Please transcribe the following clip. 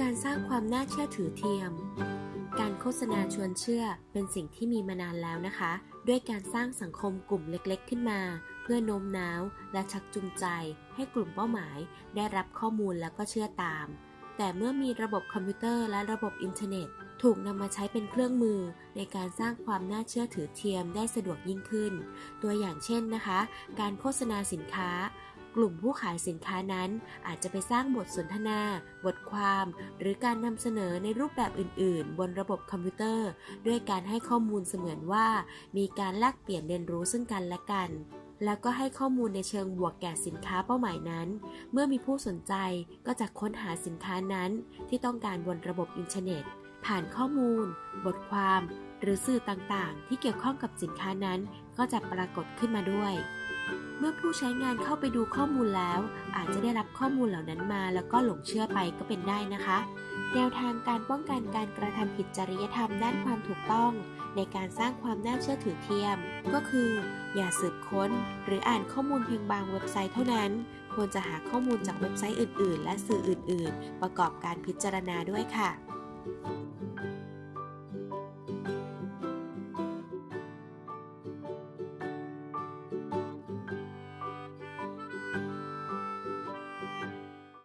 การสร้างความน่าเชื่อถือเทียม การโฆษณาชวนเชื่อเป็นสิ่งที่มีมานานแล้วนะคะ ด้วยการสร้างสังคมกลุ่มเล็กๆ ขึ้นมา เพื่อโน้มน้าวและชักจูงใจ ให้กลุ่มเป้าหมาย ได้รับข้อมูลแล้วก็เชื่อตาม แต่เมื่อมีระบบคอมพิวเตอร์และระบบอินเทอร์เน็ต ถูกนำมาใช้เป็นเครื่องมือ ในการสร้างความน่าเชื่อถือเทียมได้สะดวกยิ่งขึ้น ตัวอย่างเช่นนะคะ การโฆษณาสินค้า กลุ่มผู้ขายสินค้านั้นอาจจะไปสร้างบทสนทนา บทความ หรือการนำเสนอในรูปแบบอื่น ๆ บนระบบคอมพิวเตอร์ ด้วยการให้ข้อมูลเสมือนว่า มีการแลกเปลี่ยนเรียนรู้ซึ่งกันและกัน แล้วก็ให้ข้อมูลในเชิงบวกแก่สินค้าเป้าหมายนั้น เมื่อมีผู้สนใจก็จะค้นหาสินค้านั้น ที่ต้องการบนระบบอินเทอร์เน็ต ผ่านข้อมูล บทความ หรือสื่อต่าง ๆ ที่เกี่ยวข้องกับสินค้านั้น ก็จะปรากฏขึ้นมาด้วย เมื่อผู้ใช้งานเข้าไปดูข้อมูลแล้ว อาจจะได้รับข้อมูลเหล่านั้นมา แล้วก็หลงเชื่อไปก็เป็นได้นะคะ แนวทางการป้องกันการกระทำผิดจริยธรรมด้านความถูกต้อง ในการสร้างความน่าเชื่อถือเทียม ก็คือ อย่าสืบค้น หรืออ่านข้อมูลเพียงบางเว็บไซต์เท่านั้น ควรจะหาข้อมูลจากเว็บไซต์อื่น ๆ และสื่ออื่น ๆ ประกอบการพิจารณาด้วยค่ะ